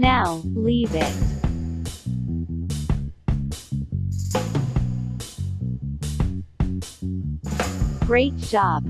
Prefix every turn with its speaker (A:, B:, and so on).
A: Now, leave it. Great job!